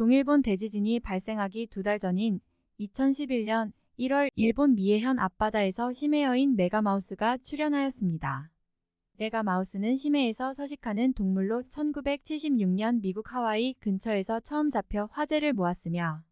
동일본 대지진이 발생하기 두 달 전인 2011년 1월 일본 미해현 앞바다에서 심해어인 메가마우스가 출현하였습니다. 메가마우스는 심해에서 서식하는 동물로 1976년 미국 하와이 근처에서 처음 잡혀 화제를 모았으며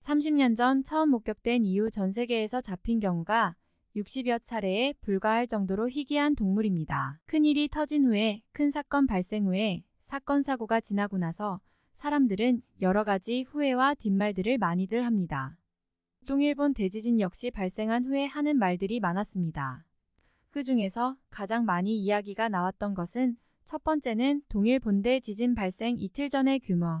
30년 전 처음 목격된 이후 전 세계에서 잡힌 경우가 60여 차례에 불과할 정도로 희귀한 동물입니다. 큰일이 터진 후에 큰 사건 발생 후에 사건 사고가 지나고 나서 사람들은 여러 가지 후회와 뒷말들을 많이들 합니다. 동일본 대지진 역시 발생한 후에 하는 말들이 많았습니다. 그 중에서 가장 많이 이야기가 나왔던 것은 첫 번째는 동일 본대 지진 발생 이틀 전의 규모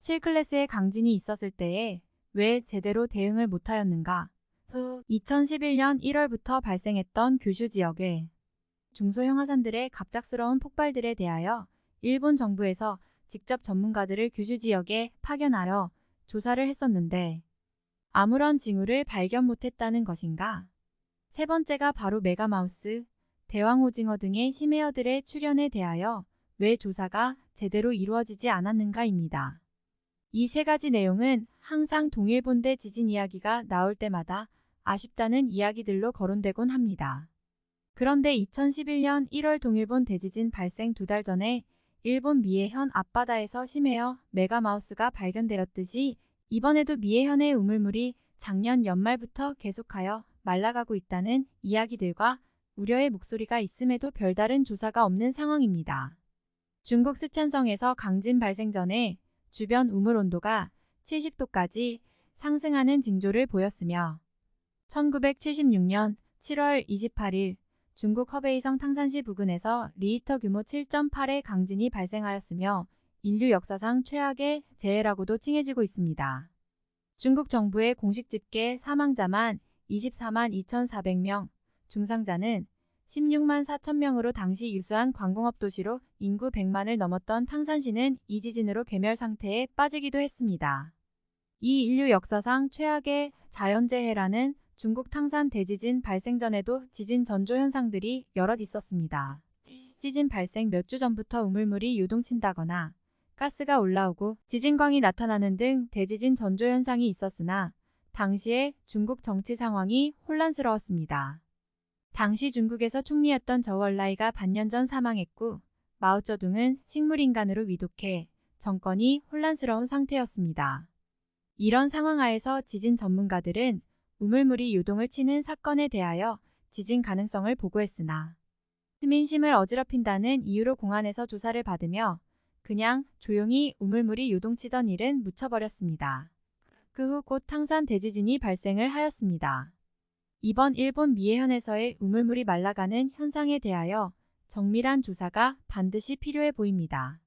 7클래스의 강진이 있었을 때에 왜 제대로 대응을 못하였는가 후 2011년 1월부터 발생했던 규슈 지역의 중소형 화산들의 갑작스러운 폭발들에 대하여 일본 정부에서 직접 전문가들을 규슈 지역에 파견하여 조사를 했었는데 아무런 징후를 발견 못했다는 것인가? 세 번째가 바로 메가마우스, 대왕오징어 등의 심해어들의 출현에 대하여 왜 조사가 제대로 이루어지지 않았는가입니다. 이 세 가지 내용은 항상 동일본대 지진 이야기가 나올 때마다 아쉽다는 이야기들로 거론되곤 합니다. 그런데 2011년 1월 동일본 대지진 발생 두 달 전에 일본 미해현 앞바다에서 심해어 메가마우스가 발견되었듯이 이번에도 미해현의 우물물이 작년 연말부터 계속하여 말라가고 있다는 이야기들과 우려의 목소리가 있음에도 별다른 조사가 없는 상황입니다. 중국 스촨성에서 강진 발생 전에 주변 우물 온도가 70도까지 상승하는 징조를 보였으며 1976년 7월 28일 중국 허베이성 탕산시 부근에서 리히터 규모 7.8의 강진이 발생하였으며 인류 역사상 최악의 재해라고도 칭해지고 있습니다. 중국 정부의 공식 집계 사망자만 24만 2,400명, 중상자는 16만 4천명으로 당시 유수한 관공업 도시로 인구 100만을 넘었던 탕산시는 이 지진으로 괴멸 상태에 빠지기도 했습니다. 이 인류 역사상 최악의 자연재해라는 중국 탕산 대지진 발생 전에도 지진 전조 현상들이 여럿 있었습니다. 지진 발생 몇 주 전부터 우물물이 요동친다거나 가스가 올라오고 지진광이 나타나는 등 대지진 전조 현상이 있었으나 당시에 중국 정치 상황이 혼란스러웠습니다. 당시 중국에서 총리였던 저월라이가 반년 전 사망했고 마오쩌둥은 식물인간으로 위독해 정권이 혼란스러운 상태였습니다. 이런 상황 하에서 지진 전문가들은 우물물이 요동을 치는 사건에 대하여 지진 가능성을 보고했으나 시민심을 어지럽힌다는 이유로 공안에서 조사를 받으며 그냥 조용히 우물물이 요동치던 일은 묻혀버렸습니다. 그 후 곧 탕산 대지진이 발생을 하였습니다. 이번 일본 미해현에서의 우물물이 말라가는 현상에 대하여 정밀한 조사가 반드시 필요해 보입니다.